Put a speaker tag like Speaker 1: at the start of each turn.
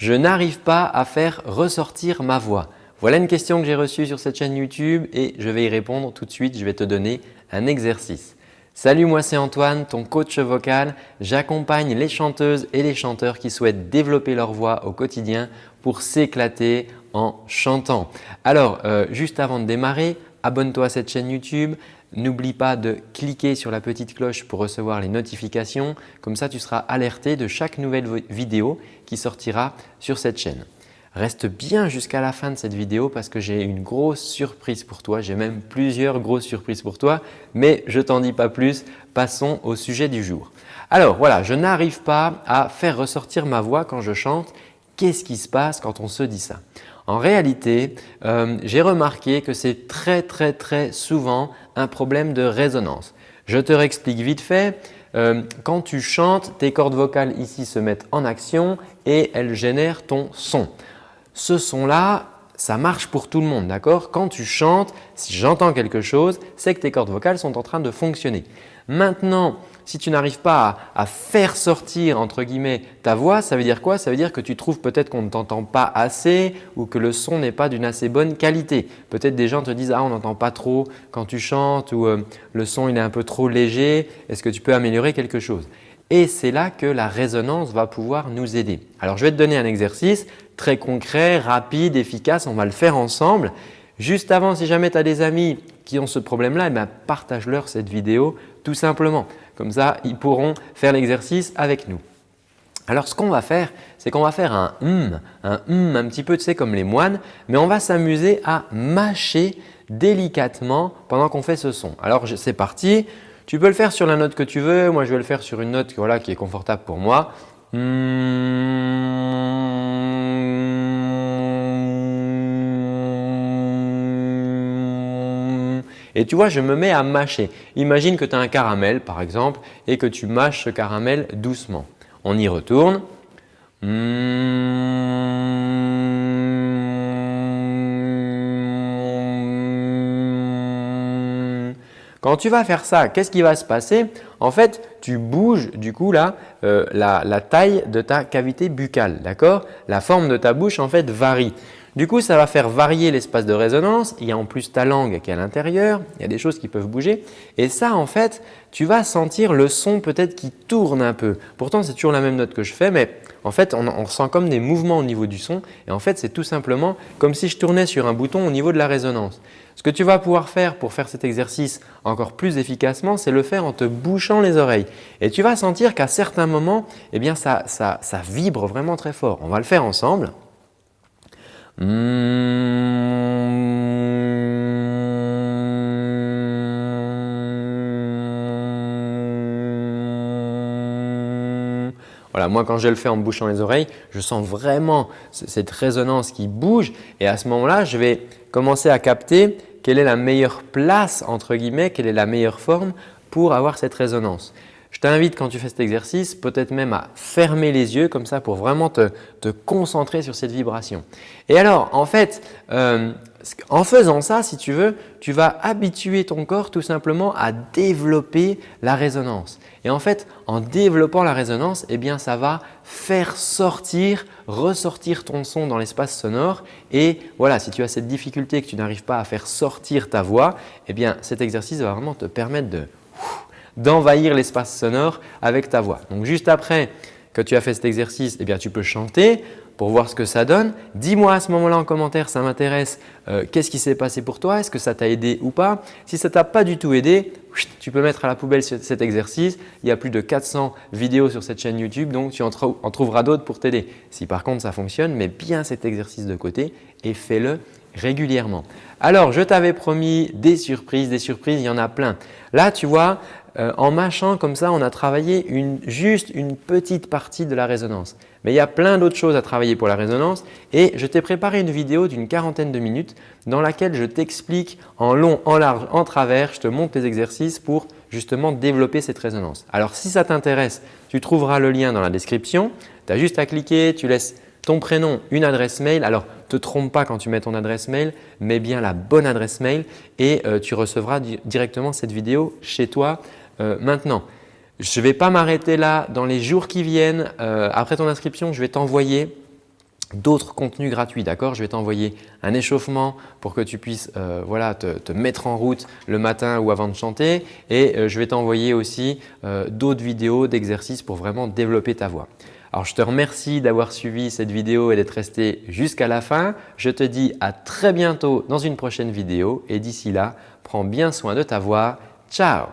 Speaker 1: Je n'arrive pas à faire ressortir ma voix. Voilà une question que j'ai reçue sur cette chaîne YouTube et je vais y répondre tout de suite. Je vais te donner un exercice. Salut, moi c'est Antoine, ton coach vocal. J'accompagne les chanteuses et les chanteurs qui souhaitent développer leur voix au quotidien pour s'éclater en chantant. Alors, euh, juste avant de démarrer, abonne-toi à cette chaîne YouTube. N'oublie pas de cliquer sur la petite cloche pour recevoir les notifications. Comme ça, tu seras alerté de chaque nouvelle vidéo qui sortira sur cette chaîne. Reste bien jusqu'à la fin de cette vidéo parce que j'ai une grosse surprise pour toi. J'ai même plusieurs grosses surprises pour toi, mais je t'en dis pas plus. Passons au sujet du jour. Alors voilà, je n'arrive pas à faire ressortir ma voix quand je chante. Qu'est-ce qui se passe quand on se dit ça? En réalité, euh, j'ai remarqué que c'est très très très souvent un problème de résonance. Je te réexplique vite fait. Euh, quand tu chantes, tes cordes vocales ici se mettent en action et elles génèrent ton son ce son-là, ça marche pour tout le monde, d'accord? Quand tu chantes, si j'entends quelque chose, c'est que tes cordes vocales sont en train de fonctionner. Maintenant, si tu n'arrives pas à, faire sortir entre guillemets ta voix, ça veut dire quoi? Ça veut dire que tu trouves peut-être qu'on ne t'entend pas assez ou que le son n'est pas d'une assez bonne qualité. Peut-être des gens te disent « ah on n'entend pas trop quand tu chantes » ou euh, le son il est un peu trop léger, est-ce que tu peux améliorer quelque chose ?» Et c'est là que la résonance va pouvoir nous aider. Alors, je vais te donner un exercice très concret, rapide, efficace. On va le faire ensemble. Juste avant, si jamais tu as des amis qui ont ce problème-là, eh partage-leur cette vidéo tout simplement. Comme ça, ils pourront faire l'exercice avec nous. Alors, ce qu'on va faire, c'est qu'on va faire un hum, un hum un petit peu tu sais, comme les moines, mais on va s'amuser à mâcher délicatement pendant qu'on fait ce son. Alors, c'est parti. Tu peux le faire sur la note que tu veux. Moi, je vais le faire sur une note voilà, qui est confortable pour moi. Et tu vois, je me mets à mâcher. Imagine que tu as un caramel par exemple et que tu mâches ce caramel doucement. On y retourne. Quand tu vas faire ça, qu'est-ce qui va se passer? En fait, tu bouges du coup euh, la, taille de ta cavité buccale. D'accord? La forme de ta bouche en fait varie. Du coup, ça va faire varier l'espace de résonance. Il y a en plus ta langue qui est à l'intérieur. Il y a des choses qui peuvent bouger. Et ça, en fait, tu vas sentir le son peut-être qui tourne un peu. Pourtant, c'est toujours la même note que je fais, mais en fait, on, on sent comme des mouvements au niveau du son. Et en fait, c'est tout simplement comme si je tournais sur un bouton au niveau de la résonance. Ce que tu vas pouvoir faire pour faire cet exercice encore plus efficacement, c'est le faire en te bouchant les oreilles. Et tu vas sentir qu'à certains moments, eh bien, ça, ça, vibre vraiment très fort. On va le faire ensemble. Voilà, moi quand je le fais en bouchant les oreilles, je sens vraiment cette résonance qui bouge et à ce moment-là, je vais commencer à capter quelle est la meilleure place entre guillemets, quelle est la meilleure forme pour avoir cette résonance. Je t'invite quand tu fais cet exercice peut-être même à fermer les yeux comme ça pour vraiment te, concentrer sur cette vibration. Et alors en fait, euh, en faisant ça, si tu veux, tu vas habituer ton corps tout simplement à développer la résonance. Et en fait, en développant la résonance, eh bien, ça va faire sortir, ressortir ton son dans l'espace sonore. Et voilà, si tu as cette difficulté que tu n'arrives pas à faire sortir ta voix, eh bien, cet exercice va vraiment te permettre d'envahir l'espace sonore avec ta voix. Donc, juste après que tu as fait cet exercice, eh bien, tu peux chanter pour voir ce que ça donne. Dis-moi à ce moment-là en commentaire, ça m'intéresse, euh, qu'est-ce qui s'est passé pour toi? Est-ce que ça t'a aidé ou pas? Si ça t'a pas du tout aidé, tu peux mettre à la poubelle cet exercice. Il y a plus de 400 vidéos sur cette chaîne YouTube, donc tu en, trouveras d'autres pour t'aider. Si par contre ça fonctionne, mets bien cet exercice de côté et fais-le régulièrement. Alors, je t'avais promis des surprises, des surprises, il y en a plein. Là, tu vois, euh, en mâchant comme ça, on a travaillé juste une petite partie de la résonance. Mais il y a plein d'autres choses à travailler pour la résonance et je t'ai préparé une vidéo d'une quarantaine de minutes dans laquelle je t'explique en long, en large, en travers, je te montre les exercices pour justement développer cette résonance. Alors si ça t'intéresse, tu trouveras le lien dans la description. Tu as juste à cliquer, tu laisses ton prénom, une adresse mail. Alors, ne te trompe pas quand tu mets ton adresse mail, mets bien la bonne adresse mail et euh, tu recevras directement cette vidéo chez toi euh, maintenant. Je ne vais pas m'arrêter là. Dans les jours qui viennent, euh, après ton inscription, je vais t'envoyer d'autres contenus gratuits. D'accord? Je vais t'envoyer un échauffement pour que tu puisses voilà, te, mettre en route le matin ou avant de chanter et je vais t'envoyer aussi d'autres vidéos d'exercices pour vraiment développer ta voix. Alors, je te remercie d'avoir suivi cette vidéo et d'être resté jusqu'à la fin. Je te dis à très bientôt dans une prochaine vidéo et d'ici là, prends bien soin de ta voix. Ciao